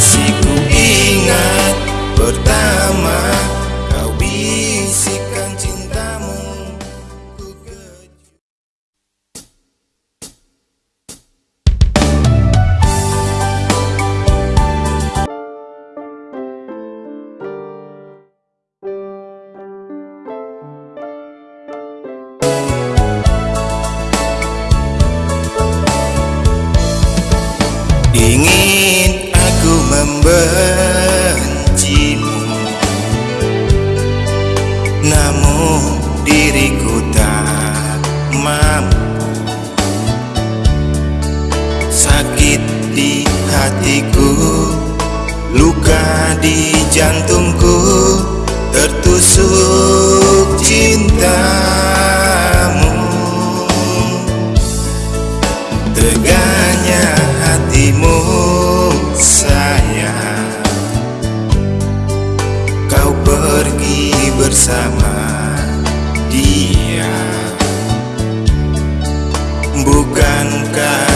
Masih Namun diriku tak mampu Sakit di hatiku Luka di jantungku Tertusuk die.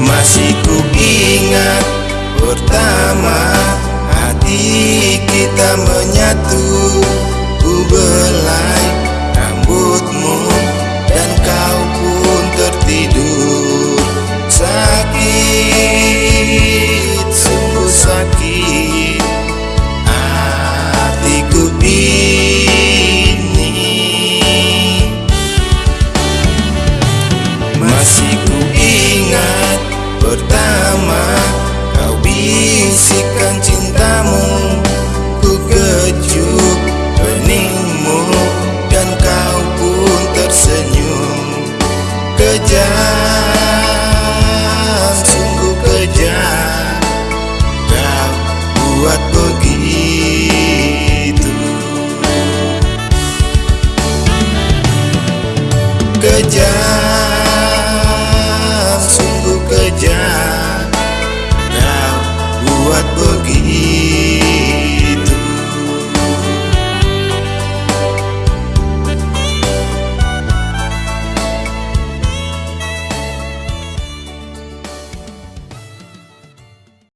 Masih ku ingat pertama hati kita menyatu. Ku ber